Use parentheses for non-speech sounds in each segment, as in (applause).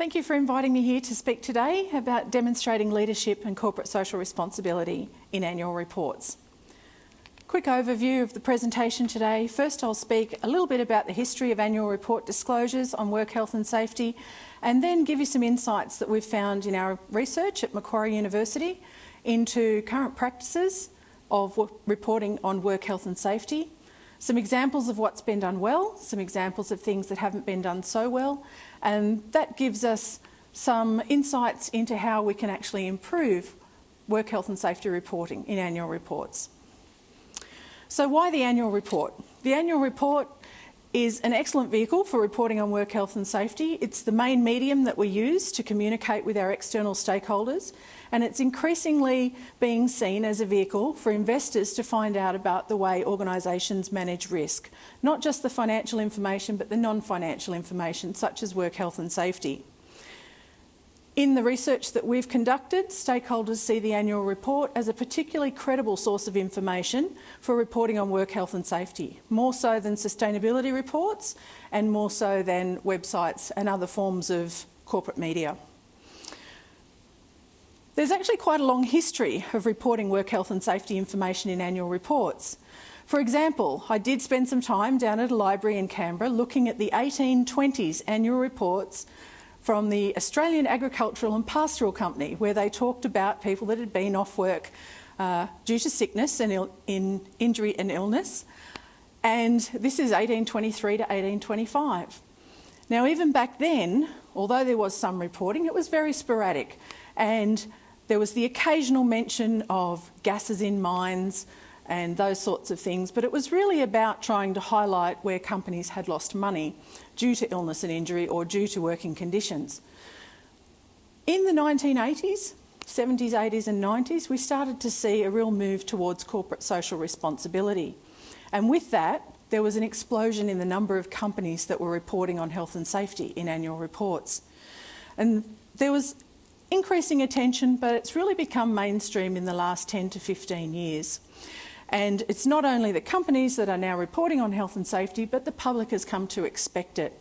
Thank you for inviting me here to speak today about demonstrating leadership and corporate social responsibility in annual reports. Quick overview of the presentation today. First I'll speak a little bit about the history of annual report disclosures on work health and safety and then give you some insights that we've found in our research at Macquarie University into current practices of reporting on work health and safety, some examples of what's been done well, some examples of things that haven't been done so well and that gives us some insights into how we can actually improve work health and safety reporting in annual reports. So why the annual report? The annual report is an excellent vehicle for reporting on work health and safety. It's the main medium that we use to communicate with our external stakeholders and it's increasingly being seen as a vehicle for investors to find out about the way organisations manage risk, not just the financial information but the non-financial information such as work health and safety. In the research that we've conducted, stakeholders see the annual report as a particularly credible source of information for reporting on work health and safety, more so than sustainability reports and more so than websites and other forms of corporate media. There's actually quite a long history of reporting work health and safety information in annual reports. For example, I did spend some time down at a library in Canberra looking at the 1820s annual reports from the Australian Agricultural and Pastoral Company, where they talked about people that had been off work uh, due to sickness and in injury and illness. And this is 1823 to 1825. Now, even back then, although there was some reporting, it was very sporadic. And there was the occasional mention of gases in mines, and those sorts of things, but it was really about trying to highlight where companies had lost money due to illness and injury or due to working conditions. In the 1980s, 70s, 80s and 90s, we started to see a real move towards corporate social responsibility. And with that, there was an explosion in the number of companies that were reporting on health and safety in annual reports. And there was increasing attention, but it's really become mainstream in the last 10 to 15 years. And it's not only the companies that are now reporting on health and safety, but the public has come to expect it.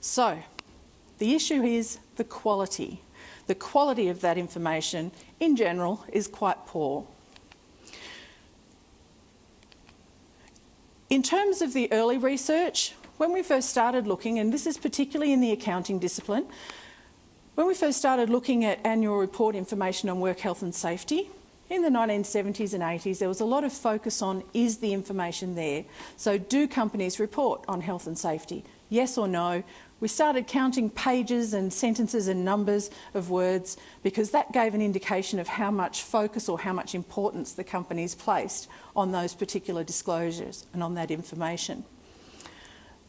So, the issue is the quality. The quality of that information in general is quite poor. In terms of the early research, when we first started looking, and this is particularly in the accounting discipline, when we first started looking at annual report information on work health and safety, in the 1970s and 80s, there was a lot of focus on is the information there? So do companies report on health and safety? Yes or no? We started counting pages and sentences and numbers of words because that gave an indication of how much focus or how much importance the companies placed on those particular disclosures and on that information.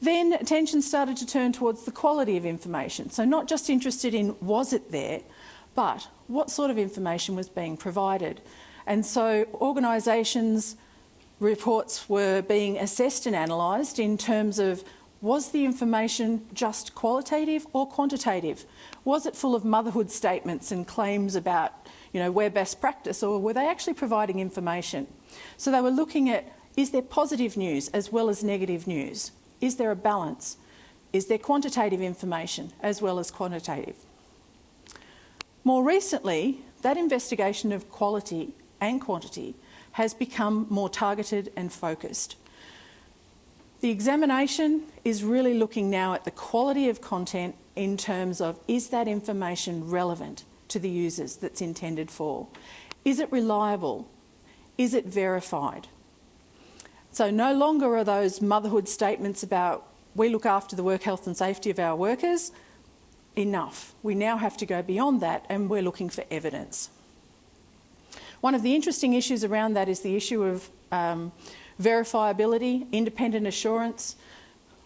Then attention started to turn towards the quality of information. So not just interested in was it there, but what sort of information was being provided. And so organisations' reports were being assessed and analysed in terms of was the information just qualitative or quantitative? Was it full of motherhood statements and claims about, you know, where best practice or were they actually providing information? So they were looking at is there positive news as well as negative news? Is there a balance? Is there quantitative information as well as quantitative? More recently, that investigation of quality and quantity has become more targeted and focused. The examination is really looking now at the quality of content in terms of is that information relevant to the users that's intended for? Is it reliable? Is it verified? So no longer are those motherhood statements about we look after the work health and safety of our workers, enough. We now have to go beyond that and we're looking for evidence. One of the interesting issues around that is the issue of um, verifiability, independent assurance.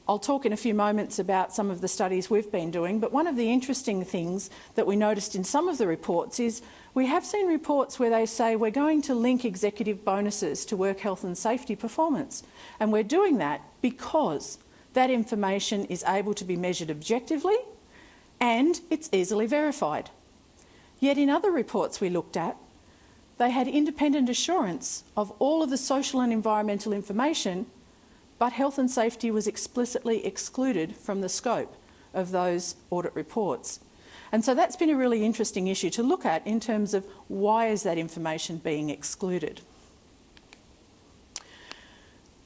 I'll talk in a few moments about some of the studies we've been doing, but one of the interesting things that we noticed in some of the reports is we have seen reports where they say we're going to link executive bonuses to work health and safety performance. And we're doing that because that information is able to be measured objectively and it's easily verified. Yet in other reports we looked at, they had independent assurance of all of the social and environmental information, but health and safety was explicitly excluded from the scope of those audit reports. And so that's been a really interesting issue to look at in terms of why is that information being excluded.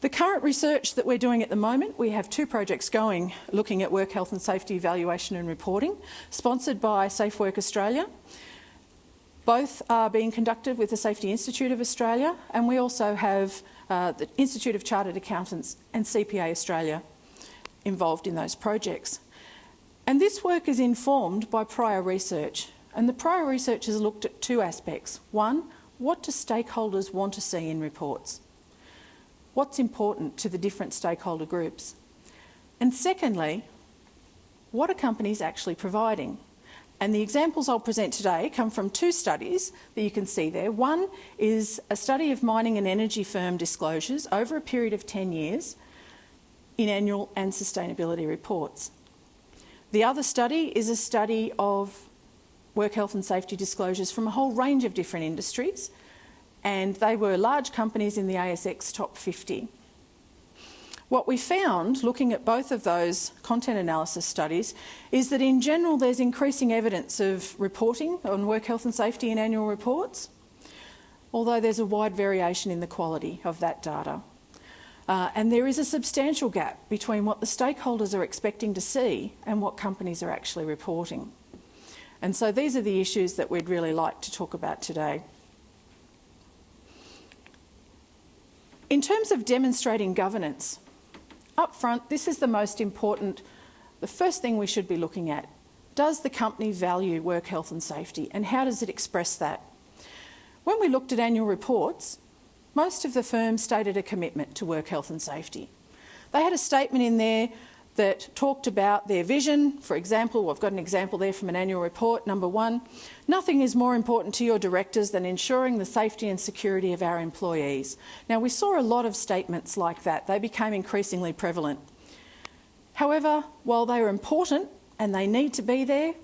The current research that we're doing at the moment, we have two projects going looking at work health and safety evaluation and reporting, sponsored by Safe Work Australia. Both are being conducted with the Safety Institute of Australia and we also have uh, the Institute of Chartered Accountants and CPA Australia involved in those projects. And this work is informed by prior research and the prior research has looked at two aspects. One, what do stakeholders want to see in reports? what's important to the different stakeholder groups? And secondly, what are companies actually providing? And the examples I'll present today come from two studies that you can see there. One is a study of mining and energy firm disclosures over a period of 10 years in annual and sustainability reports. The other study is a study of work health and safety disclosures from a whole range of different industries and they were large companies in the ASX top 50. What we found, looking at both of those content analysis studies, is that in general there's increasing evidence of reporting on work health and safety in annual reports, although there's a wide variation in the quality of that data. Uh, and there is a substantial gap between what the stakeholders are expecting to see and what companies are actually reporting. And so these are the issues that we'd really like to talk about today. In terms of demonstrating governance, up front, this is the most important, the first thing we should be looking at. Does the company value work health and safety and how does it express that? When we looked at annual reports, most of the firms stated a commitment to work health and safety. They had a statement in there that talked about their vision. For example, I've got an example there from an annual report, number one. Nothing is more important to your directors than ensuring the safety and security of our employees. Now, we saw a lot of statements like that. They became increasingly prevalent. However, while they are important and they need to be there,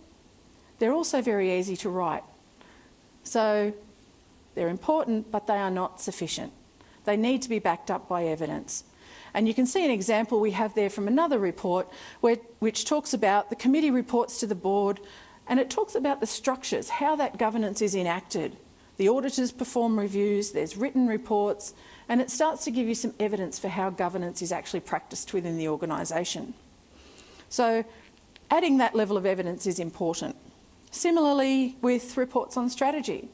they're also very easy to write. So they're important, but they are not sufficient. They need to be backed up by evidence. And you can see an example we have there from another report where, which talks about the committee reports to the board and it talks about the structures, how that governance is enacted. The auditors perform reviews, there's written reports, and it starts to give you some evidence for how governance is actually practiced within the organisation. So adding that level of evidence is important. Similarly with reports on strategy.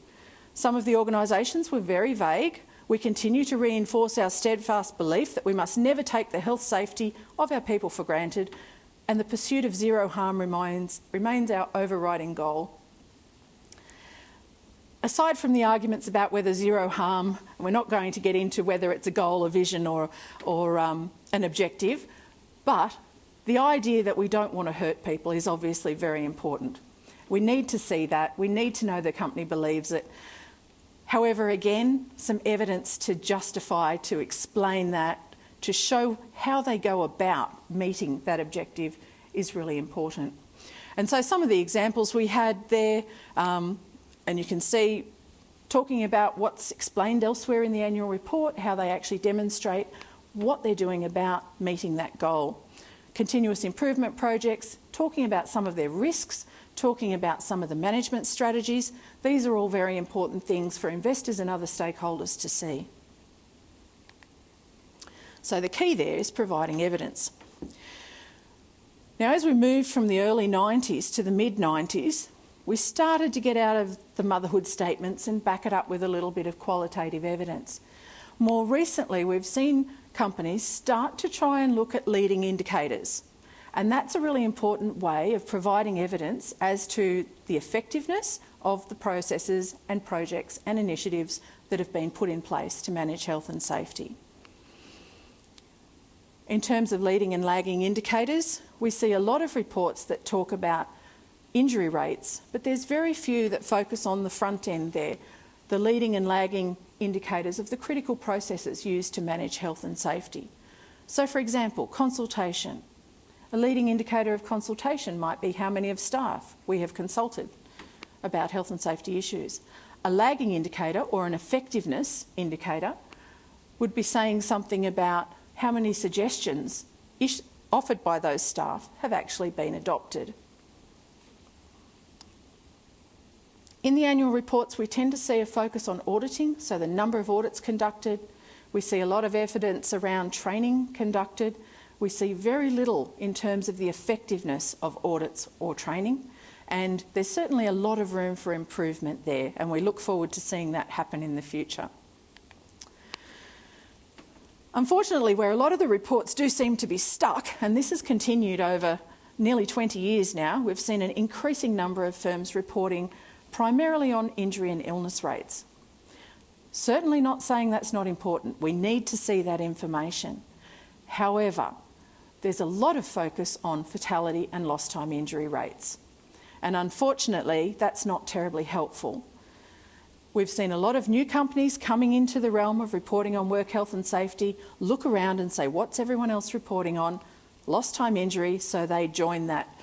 Some of the organisations were very vague we continue to reinforce our steadfast belief that we must never take the health safety of our people for granted and the pursuit of zero harm remains, remains our overriding goal. Aside from the arguments about whether zero harm, we're not going to get into whether it's a goal, a vision or, or um, an objective, but the idea that we don't want to hurt people is obviously very important. We need to see that. We need to know the company believes it. However, again, some evidence to justify, to explain that, to show how they go about meeting that objective is really important. And so some of the examples we had there, um, and you can see talking about what's explained elsewhere in the annual report, how they actually demonstrate what they're doing about meeting that goal. Continuous improvement projects, talking about some of their risks, talking about some of the management strategies. These are all very important things for investors and other stakeholders to see. So the key there is providing evidence. Now, as we moved from the early 90s to the mid-90s, we started to get out of the motherhood statements and back it up with a little bit of qualitative evidence. More recently, we've seen companies start to try and look at leading indicators. And that's a really important way of providing evidence as to the effectiveness of the processes and projects and initiatives that have been put in place to manage health and safety. In terms of leading and lagging indicators, we see a lot of reports that talk about injury rates, but there's very few that focus on the front end there, the leading and lagging indicators of the critical processes used to manage health and safety. So for example, consultation, a leading indicator of consultation might be how many of staff we have consulted about health and safety issues. A lagging indicator or an effectiveness indicator would be saying something about how many suggestions offered by those staff have actually been adopted. In the annual reports, we tend to see a focus on auditing, so the number of audits conducted. We see a lot of evidence around training conducted. We see very little in terms of the effectiveness of audits or training. And there's certainly a lot of room for improvement there, and we look forward to seeing that happen in the future. Unfortunately, where a lot of the reports do seem to be stuck, and this has continued over nearly 20 years now, we've seen an increasing number of firms reporting primarily on injury and illness rates. Certainly not saying that's not important. We need to see that information. However, there's a lot of focus on fatality and lost time injury rates. And unfortunately, that's not terribly helpful. We've seen a lot of new companies coming into the realm of reporting on work health and safety, look around and say, what's everyone else reporting on? Lost time injury, so they join that,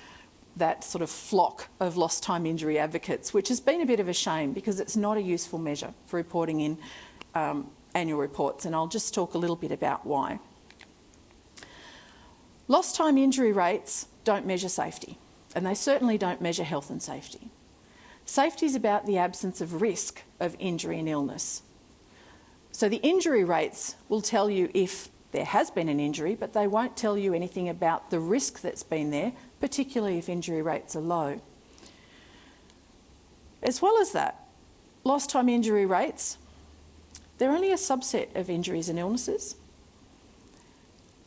that sort of flock of lost time injury advocates, which has been a bit of a shame because it's not a useful measure for reporting in um, annual reports, and I'll just talk a little bit about why. Lost time injury rates don't measure safety, and they certainly don't measure health and safety. Safety is about the absence of risk of injury and illness. So the injury rates will tell you if there has been an injury, but they won't tell you anything about the risk that's been there, particularly if injury rates are low. As well as that, lost time injury rates, they're only a subset of injuries and illnesses.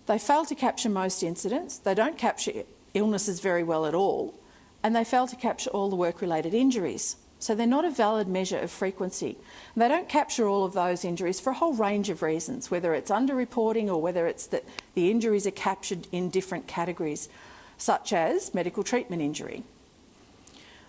They fail to capture most incidents. They don't capture illnesses very well at all. And they fail to capture all the work-related injuries. So they're not a valid measure of frequency. And they don't capture all of those injuries for a whole range of reasons, whether it's underreporting or whether it's that the injuries are captured in different categories, such as medical treatment injury.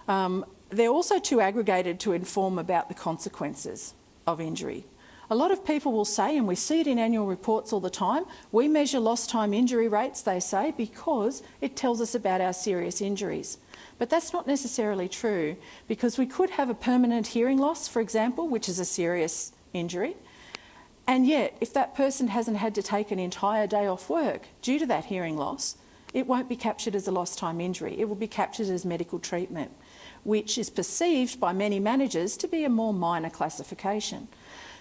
Um, they're also too aggregated to inform about the consequences of injury. A lot of people will say, and we see it in annual reports all the time, we measure lost time injury rates, they say, because it tells us about our serious injuries. But that's not necessarily true because we could have a permanent hearing loss, for example, which is a serious injury. And yet, if that person hasn't had to take an entire day off work due to that hearing loss, it won't be captured as a lost time injury. It will be captured as medical treatment, which is perceived by many managers to be a more minor classification.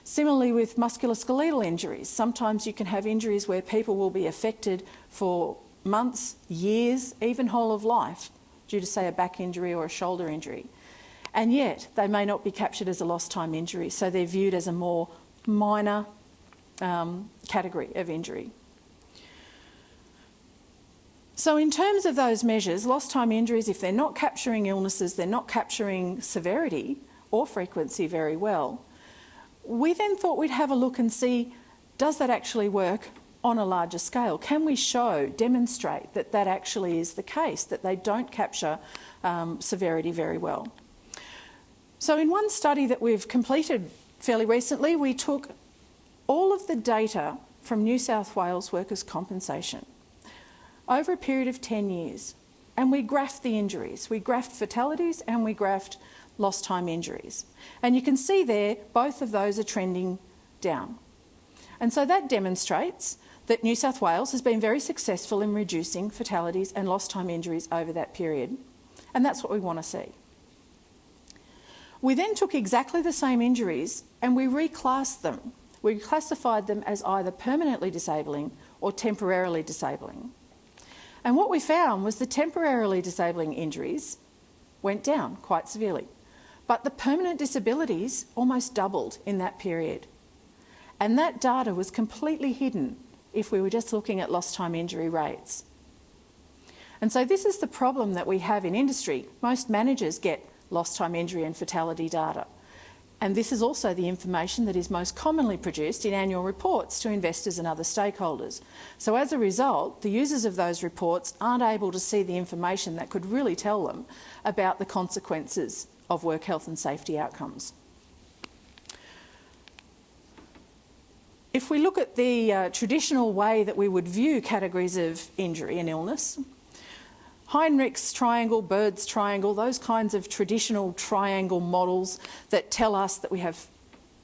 Similarly with musculoskeletal injuries, sometimes you can have injuries where people will be affected for months, years, even whole of life due to say a back injury or a shoulder injury. And yet they may not be captured as a lost time injury, so they're viewed as a more minor um, category of injury. So in terms of those measures, lost time injuries, if they're not capturing illnesses, they're not capturing severity or frequency very well, we then thought we'd have a look and see, does that actually work on a larger scale? Can we show, demonstrate that that actually is the case, that they don't capture um, severity very well? So in one study that we've completed fairly recently, we took all of the data from New South Wales workers' compensation over a period of 10 years and we graphed the injuries. We graphed fatalities and we graphed lost time injuries. And you can see there, both of those are trending down. And so that demonstrates that New South Wales has been very successful in reducing fatalities and lost time injuries over that period. And that's what we want to see. We then took exactly the same injuries and we reclassed them. We classified them as either permanently disabling or temporarily disabling. And what we found was the temporarily disabling injuries went down quite severely. But the permanent disabilities almost doubled in that period. And that data was completely hidden if we were just looking at lost time injury rates. And so this is the problem that we have in industry. Most managers get lost time injury and fatality data. And this is also the information that is most commonly produced in annual reports to investors and other stakeholders. So as a result, the users of those reports aren't able to see the information that could really tell them about the consequences of work health and safety outcomes. If we look at the uh, traditional way that we would view categories of injury and illness, Heinrich's triangle, Bird's triangle, those kinds of traditional triangle models that tell us that we have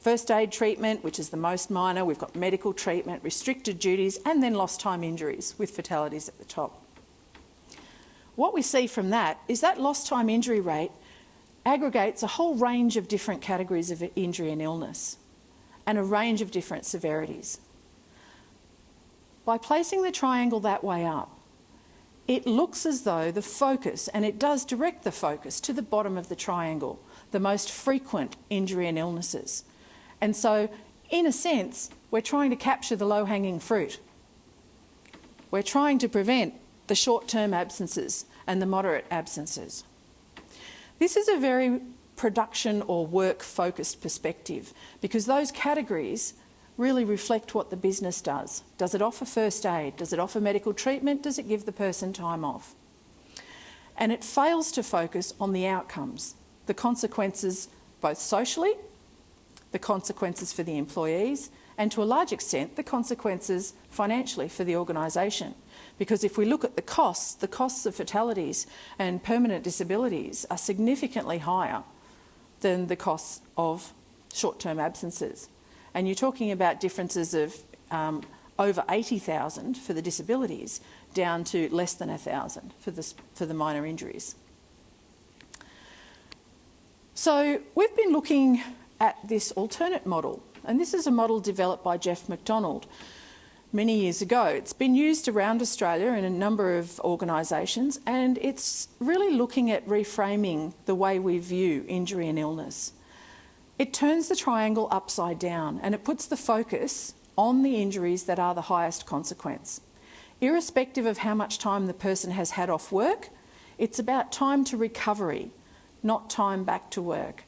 first aid treatment, which is the most minor, we've got medical treatment, restricted duties, and then lost time injuries with fatalities at the top. What we see from that is that lost time injury rate aggregates a whole range of different categories of injury and illness and a range of different severities. By placing the triangle that way up, it looks as though the focus, and it does direct the focus to the bottom of the triangle, the most frequent injury and illnesses. And so, in a sense, we're trying to capture the low hanging fruit. We're trying to prevent the short term absences and the moderate absences. This is a very production or work focused perspective because those categories really reflect what the business does. Does it offer first aid? Does it offer medical treatment? Does it give the person time off? And it fails to focus on the outcomes, the consequences both socially, the consequences for the employees, and to a large extent, the consequences financially for the organisation. Because if we look at the costs, the costs of fatalities and permanent disabilities are significantly higher than the costs of short-term absences. And you're talking about differences of um, over 80,000 for the disabilities down to less than 1,000 for, for the minor injuries. So we've been looking at this alternate model, and this is a model developed by Geoff McDonald many years ago. It's been used around Australia in a number of organisations, and it's really looking at reframing the way we view injury and illness. It turns the triangle upside down and it puts the focus on the injuries that are the highest consequence. Irrespective of how much time the person has had off work, it's about time to recovery, not time back to work.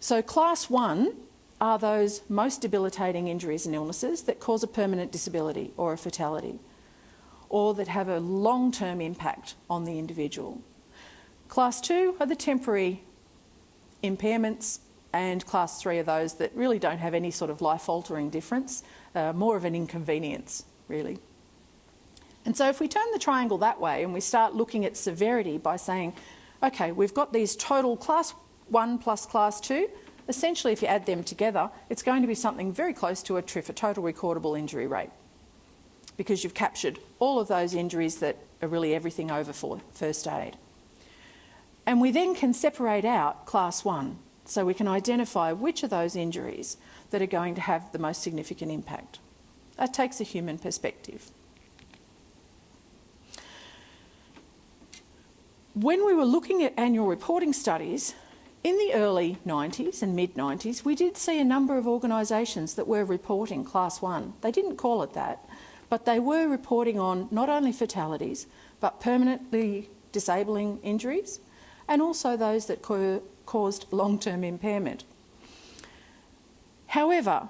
So, class one are those most debilitating injuries and illnesses that cause a permanent disability or a fatality, or that have a long term impact on the individual. Class two are the temporary impairments, and class three are those that really don't have any sort of life altering difference, uh, more of an inconvenience, really. And so, if we turn the triangle that way and we start looking at severity by saying, okay, we've got these total class one plus class two, essentially, if you add them together, it's going to be something very close to a TRIF, a total recordable injury rate, because you've captured all of those injuries that are really everything over for first aid. And we then can separate out class one, so we can identify which of those injuries that are going to have the most significant impact. That takes a human perspective. When we were looking at annual reporting studies, in the early 90s and mid 90s, we did see a number of organisations that were reporting Class 1. They didn't call it that, but they were reporting on not only fatalities, but permanently disabling injuries and also those that caused long term impairment. However,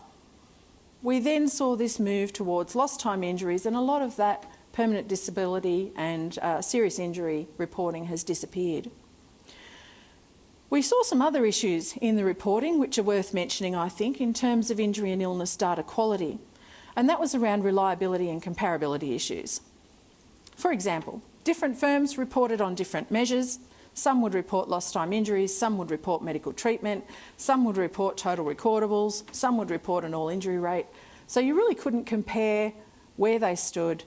we then saw this move towards lost time injuries, and a lot of that permanent disability and uh, serious injury reporting has disappeared. We saw some other issues in the reporting which are worth mentioning, I think, in terms of injury and illness data quality, and that was around reliability and comparability issues. For example, different firms reported on different measures. Some would report lost time injuries, some would report medical treatment, some would report total recordables, some would report an all injury rate. So you really couldn't compare where they stood,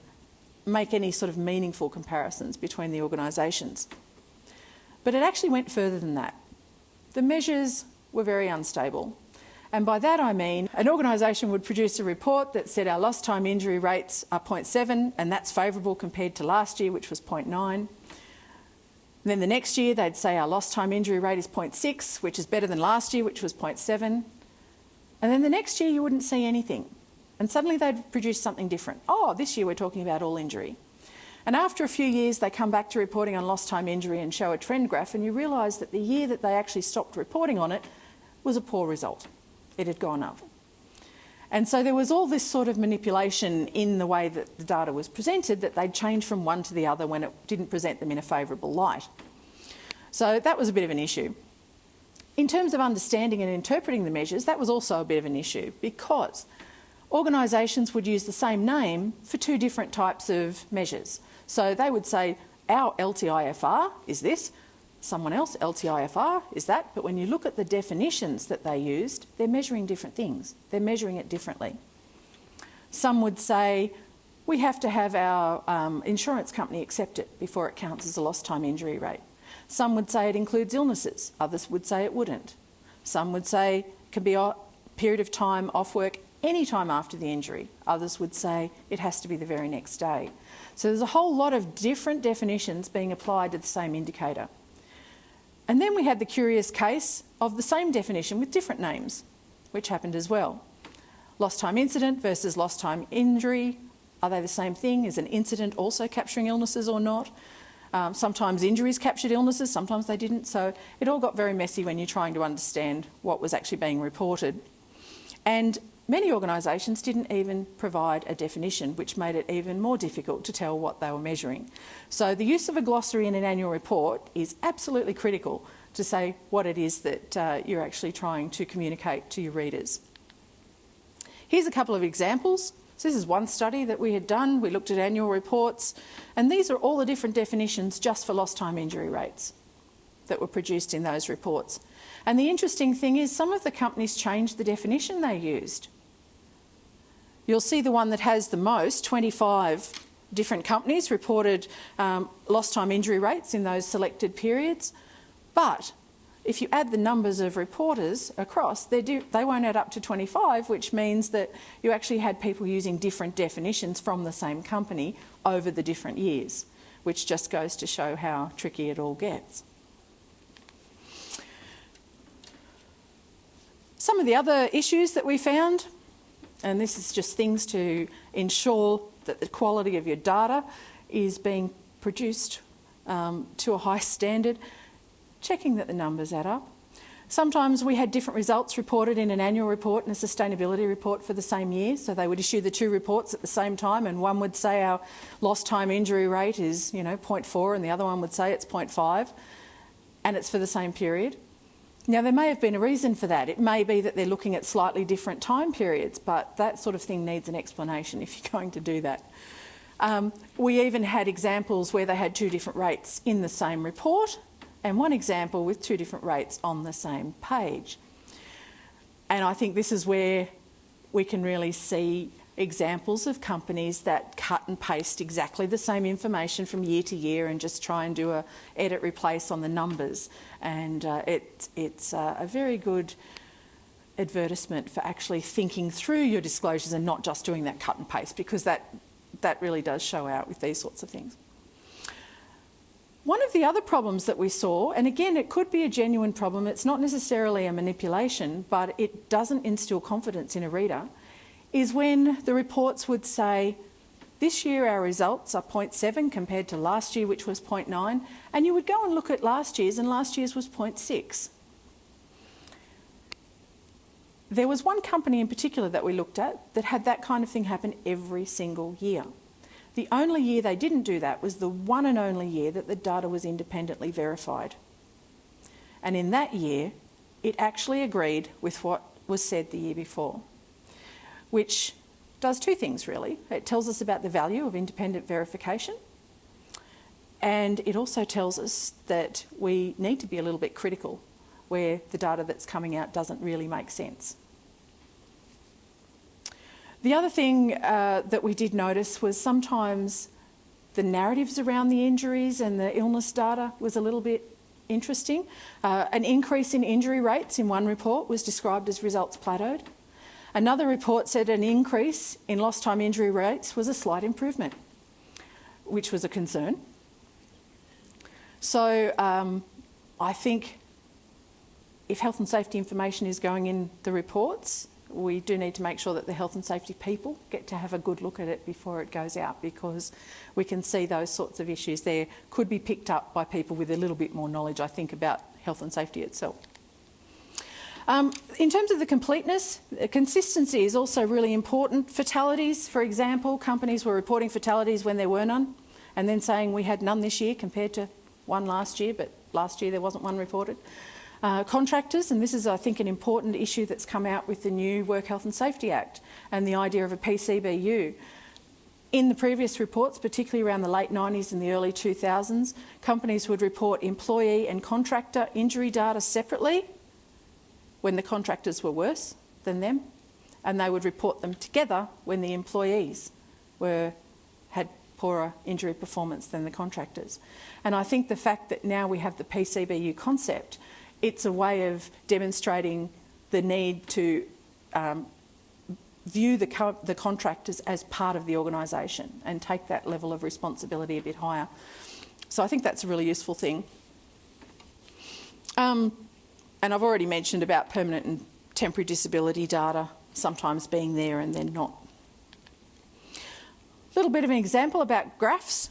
make any sort of meaningful comparisons between the organisations. But it actually went further than that. The measures were very unstable. And by that I mean an organisation would produce a report that said our lost time injury rates are 0.7 and that's favourable compared to last year, which was 0.9. Then the next year they'd say our lost time injury rate is 0.6, which is better than last year, which was 0.7. And then the next year you wouldn't see anything. And suddenly they'd produce something different. Oh, this year we're talking about all injury. And after a few years, they come back to reporting on lost time injury and show a trend graph, and you realise that the year that they actually stopped reporting on it was a poor result. It had gone up. And so there was all this sort of manipulation in the way that the data was presented that they'd change from one to the other when it didn't present them in a favourable light. So that was a bit of an issue. In terms of understanding and interpreting the measures, that was also a bit of an issue because organisations would use the same name for two different types of measures. So they would say, our LTIFR is this, someone else, LTIFR is that, but when you look at the definitions that they used, they're measuring different things. They're measuring it differently. Some would say we have to have our um, insurance company accept it before it counts as a lost time injury rate. Some would say it includes illnesses, others would say it wouldn't. Some would say it can be a period of time off work any time after the injury. Others would say it has to be the very next day. So there's a whole lot of different definitions being applied to the same indicator. And then we had the curious case of the same definition with different names, which happened as well. Lost time incident versus lost time injury. Are they the same thing? Is an incident also capturing illnesses or not? Um, sometimes injuries captured illnesses, sometimes they didn't. So it all got very messy when you're trying to understand what was actually being reported. And many organisations didn't even provide a definition, which made it even more difficult to tell what they were measuring. So the use of a glossary in an annual report is absolutely critical to say what it is that uh, you're actually trying to communicate to your readers. Here's a couple of examples. So this is one study that we had done. We looked at annual reports, and these are all the different definitions just for lost time injury rates that were produced in those reports. And the interesting thing is some of the companies changed the definition they used. You'll see the one that has the most, 25 different companies reported um, lost time injury rates in those selected periods. But if you add the numbers of reporters across, they won't add up to 25, which means that you actually had people using different definitions from the same company over the different years, which just goes to show how tricky it all gets. Some of the other issues that we found and this is just things to ensure that the quality of your data is being produced um, to a high standard, checking that the numbers add up. Sometimes we had different results reported in an annual report and a sustainability report for the same year, so they would issue the two reports at the same time and one would say our lost time injury rate is you know 0.4 and the other one would say it's 0.5 and it's for the same period. Now, there may have been a reason for that. It may be that they're looking at slightly different time periods, but that sort of thing needs an explanation (laughs) if you're going to do that. Um, we even had examples where they had two different rates in the same report and one example with two different rates on the same page. And I think this is where we can really see examples of companies that cut and paste exactly the same information from year to year and just try and do a edit replace on the numbers and uh, it, it's uh, a very good advertisement for actually thinking through your disclosures and not just doing that cut and paste because that, that really does show out with these sorts of things. One of the other problems that we saw, and again it could be a genuine problem, it's not necessarily a manipulation, but it doesn't instill confidence in a reader, is when the reports would say, this year our results are 0.7 compared to last year which was 0.9 and you would go and look at last year's and last year's was 0.6. There was one company in particular that we looked at that had that kind of thing happen every single year. The only year they didn't do that was the one and only year that the data was independently verified. And in that year, it actually agreed with what was said the year before which does two things really. It tells us about the value of independent verification and it also tells us that we need to be a little bit critical where the data that's coming out doesn't really make sense. The other thing uh, that we did notice was sometimes the narratives around the injuries and the illness data was a little bit interesting. Uh, an increase in injury rates in one report was described as results plateaued. Another report said an increase in lost time injury rates was a slight improvement, which was a concern. So um, I think if health and safety information is going in the reports, we do need to make sure that the health and safety people get to have a good look at it before it goes out because we can see those sorts of issues there could be picked up by people with a little bit more knowledge, I think, about health and safety itself. Um, in terms of the completeness, consistency is also really important. Fatalities, for example, companies were reporting fatalities when there were none and then saying we had none this year compared to one last year, but last year there wasn't one reported. Uh, contractors, and this is, I think, an important issue that's come out with the new Work Health and Safety Act and the idea of a PCBU. In the previous reports, particularly around the late 90s and the early 2000s, companies would report employee and contractor injury data separately when the contractors were worse than them, and they would report them together when the employees were had poorer injury performance than the contractors. And I think the fact that now we have the PCBU concept, it's a way of demonstrating the need to um, view the, co the contractors as part of the organisation and take that level of responsibility a bit higher. So I think that's a really useful thing. Um, and I've already mentioned about permanent and temporary disability data sometimes being there and then not. A little bit of an example about graphs.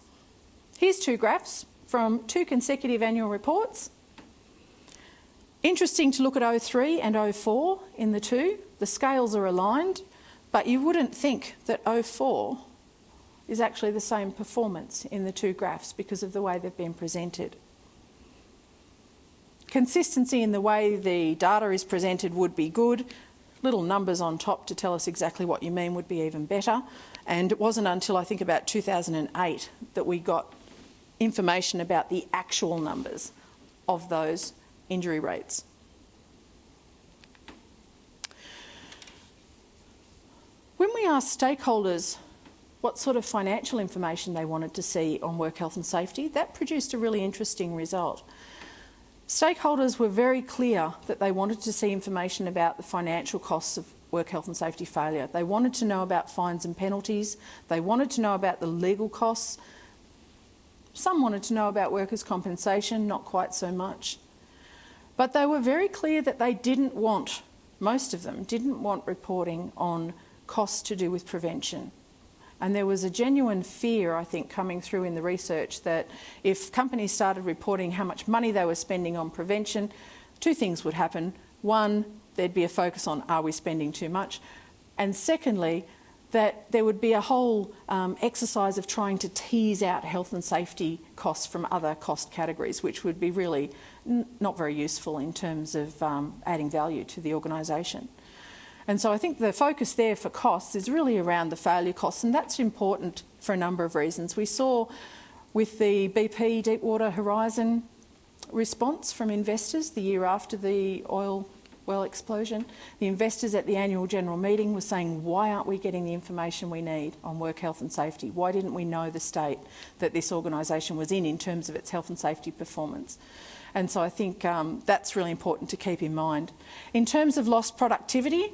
Here's two graphs from two consecutive annual reports. Interesting to look at 03 and 04 in the two. The scales are aligned, but you wouldn't think that 04 is actually the same performance in the two graphs because of the way they've been presented. Consistency in the way the data is presented would be good. Little numbers on top to tell us exactly what you mean would be even better. And it wasn't until I think about 2008 that we got information about the actual numbers of those injury rates. When we asked stakeholders what sort of financial information they wanted to see on work health and safety, that produced a really interesting result. Stakeholders were very clear that they wanted to see information about the financial costs of work health and safety failure. They wanted to know about fines and penalties. They wanted to know about the legal costs. Some wanted to know about workers' compensation, not quite so much. But they were very clear that they didn't want, most of them, didn't want reporting on costs to do with prevention. And there was a genuine fear, I think, coming through in the research that if companies started reporting how much money they were spending on prevention, two things would happen. One, there'd be a focus on are we spending too much? And secondly, that there would be a whole um, exercise of trying to tease out health and safety costs from other cost categories, which would be really not very useful in terms of um, adding value to the organisation. And so I think the focus there for costs is really around the failure costs, and that's important for a number of reasons. We saw with the BP Deepwater Horizon response from investors the year after the oil well explosion, the investors at the annual general meeting were saying, why aren't we getting the information we need on work health and safety? Why didn't we know the state that this organisation was in in terms of its health and safety performance? And so I think um, that's really important to keep in mind. In terms of lost productivity,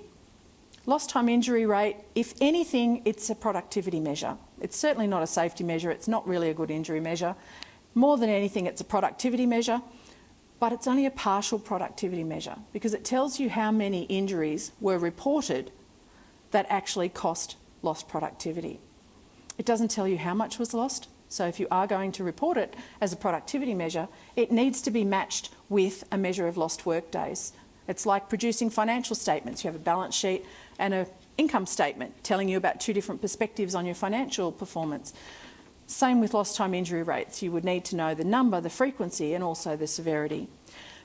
Lost time injury rate, if anything, it's a productivity measure. It's certainly not a safety measure. It's not really a good injury measure. More than anything, it's a productivity measure, but it's only a partial productivity measure because it tells you how many injuries were reported that actually cost lost productivity. It doesn't tell you how much was lost. So if you are going to report it as a productivity measure, it needs to be matched with a measure of lost work days. It's like producing financial statements. You have a balance sheet and an income statement telling you about two different perspectives on your financial performance. Same with lost time injury rates. You would need to know the number, the frequency and also the severity.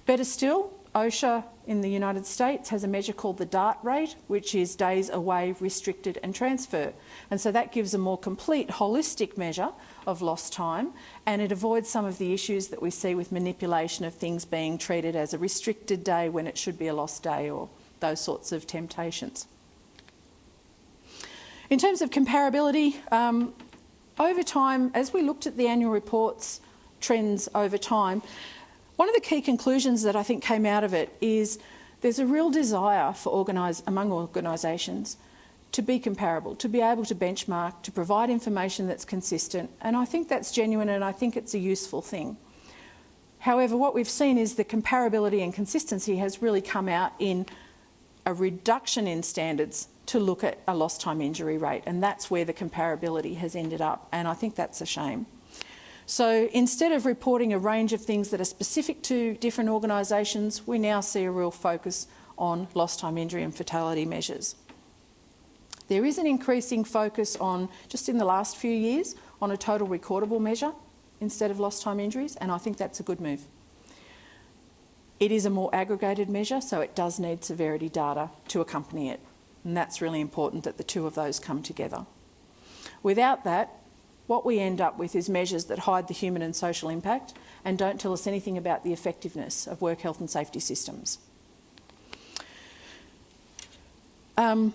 Better still, OSHA in the United States has a measure called the DART rate, which is days away, restricted and transfer. And so that gives a more complete, holistic measure of lost time and it avoids some of the issues that we see with manipulation of things being treated as a restricted day when it should be a lost day or those sorts of temptations. In terms of comparability, um, over time, as we looked at the annual reports trends over time, one of the key conclusions that I think came out of it is there's a real desire for organise, among organisations to be comparable, to be able to benchmark, to provide information that's consistent. And I think that's genuine and I think it's a useful thing. However, what we've seen is the comparability and consistency has really come out in a reduction in standards to look at a lost time injury rate and that's where the comparability has ended up and I think that's a shame. So instead of reporting a range of things that are specific to different organisations, we now see a real focus on lost time injury and fatality measures. There is an increasing focus on, just in the last few years, on a total recordable measure instead of lost time injuries and I think that's a good move. It is a more aggregated measure so it does need severity data to accompany it and that's really important that the two of those come together. Without that, what we end up with is measures that hide the human and social impact and don't tell us anything about the effectiveness of work health and safety systems. Um,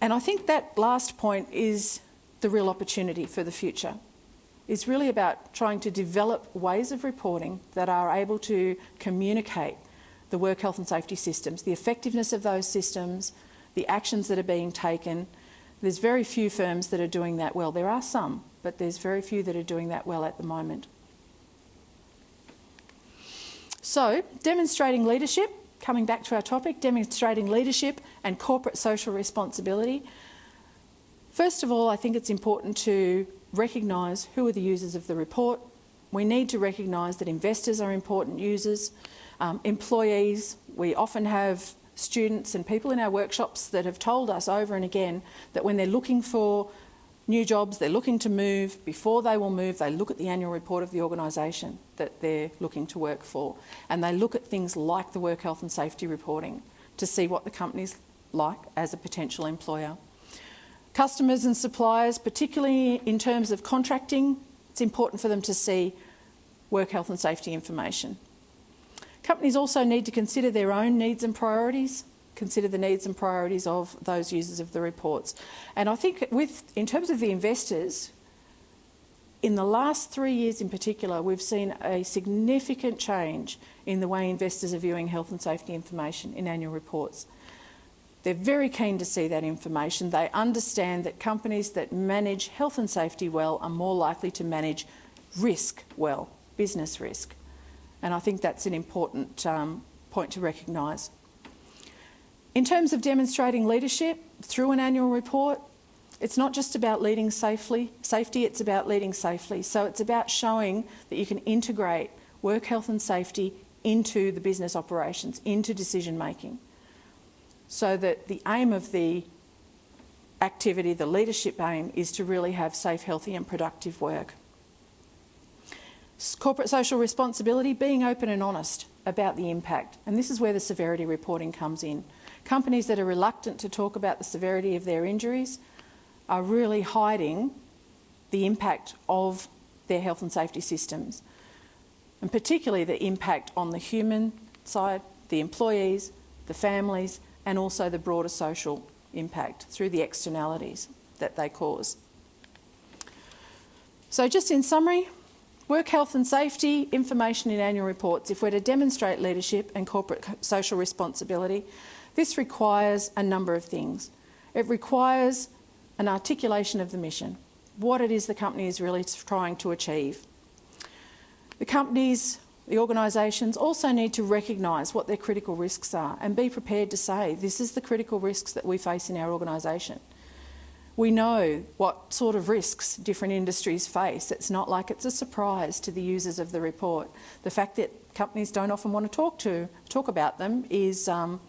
and I think that last point is the real opportunity for the future. It's really about trying to develop ways of reporting that are able to communicate the work health and safety systems, the effectiveness of those systems, the actions that are being taken. There's very few firms that are doing that well. There are some, but there's very few that are doing that well at the moment. So, demonstrating leadership, coming back to our topic, demonstrating leadership and corporate social responsibility. First of all, I think it's important to recognise who are the users of the report. We need to recognise that investors are important users, um, employees. We often have students and people in our workshops that have told us over and again that when they're looking for new jobs, they're looking to move, before they will move, they look at the annual report of the organisation that they're looking to work for. And they look at things like the work health and safety reporting to see what the company's like as a potential employer. Customers and suppliers, particularly in terms of contracting, it's important for them to see work health and safety information. Companies also need to consider their own needs and priorities, consider the needs and priorities of those users of the reports. And I think with, in terms of the investors, in the last three years in particular, we've seen a significant change in the way investors are viewing health and safety information in annual reports. They're very keen to see that information. They understand that companies that manage health and safety well are more likely to manage risk well, business risk. And I think that's an important um, point to recognise. In terms of demonstrating leadership through an annual report, it's not just about leading safely, safety, it's about leading safely. So it's about showing that you can integrate work health and safety into the business operations, into decision making so that the aim of the activity, the leadership aim, is to really have safe, healthy and productive work. Corporate social responsibility, being open and honest about the impact. And this is where the severity reporting comes in. Companies that are reluctant to talk about the severity of their injuries are really hiding the impact of their health and safety systems, and particularly the impact on the human side, the employees, the families, and also the broader social impact through the externalities that they cause. So just in summary, work health and safety information in annual reports, if we're to demonstrate leadership and corporate social responsibility, this requires a number of things. It requires an articulation of the mission, what it is the company is really trying to achieve. The companies, the organisations also need to recognise what their critical risks are and be prepared to say, this is the critical risks that we face in our organisation. We know what sort of risks different industries face. It's not like it's a surprise to the users of the report. The fact that companies don't often want to talk to talk about them is um,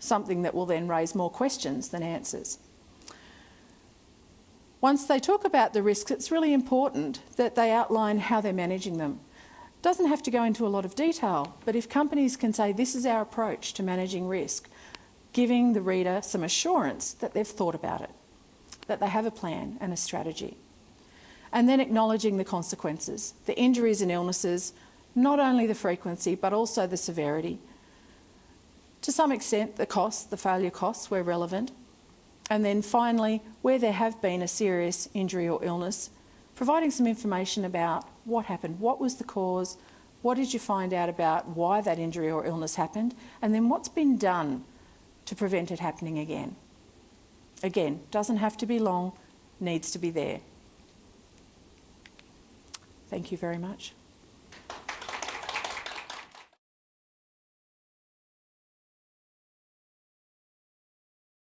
something that will then raise more questions than answers. Once they talk about the risks, it's really important that they outline how they're managing them. It Doesn't have to go into a lot of detail, but if companies can say this is our approach to managing risk, giving the reader some assurance that they've thought about it, that they have a plan and a strategy. And then acknowledging the consequences, the injuries and illnesses, not only the frequency but also the severity. To some extent the costs, the failure costs were relevant. And then finally, where there have been a serious injury or illness, providing some information about what happened, what was the cause, what did you find out about why that injury or illness happened, and then what's been done to prevent it happening again. Again, doesn't have to be long, needs to be there. Thank you very much.